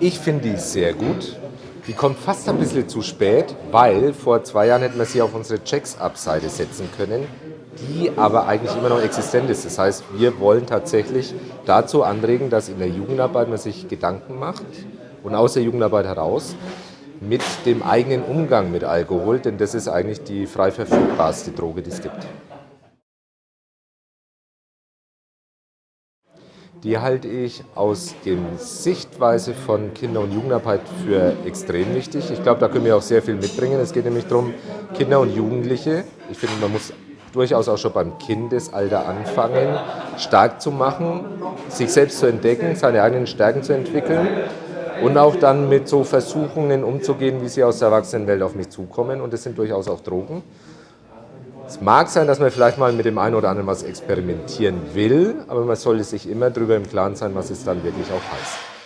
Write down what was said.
Ich finde die sehr gut. Die kommt fast ein bisschen zu spät, weil vor zwei Jahren hätten wir sie auf unsere Checks-Up-Seite setzen können, die aber eigentlich immer noch existent ist. Das heißt, wir wollen tatsächlich dazu anregen, dass in der Jugendarbeit man sich Gedanken macht und aus der Jugendarbeit heraus mit dem eigenen Umgang mit Alkohol, denn das ist eigentlich die frei verfügbarste Droge, die es gibt. Die halte ich aus der Sichtweise von Kinder- und Jugendarbeit für extrem wichtig. Ich glaube, da können wir auch sehr viel mitbringen. Es geht nämlich darum, Kinder und Jugendliche, ich finde, man muss durchaus auch schon beim Kindesalter anfangen, stark zu machen, sich selbst zu entdecken, seine eigenen Stärken zu entwickeln und auch dann mit so Versuchungen umzugehen, wie sie aus der Erwachsenenwelt auf mich zukommen. Und das sind durchaus auch Drogen. Es mag sein, dass man vielleicht mal mit dem einen oder anderen was experimentieren will, aber man sollte sich immer darüber im Klaren sein, was es dann wirklich auch heißt.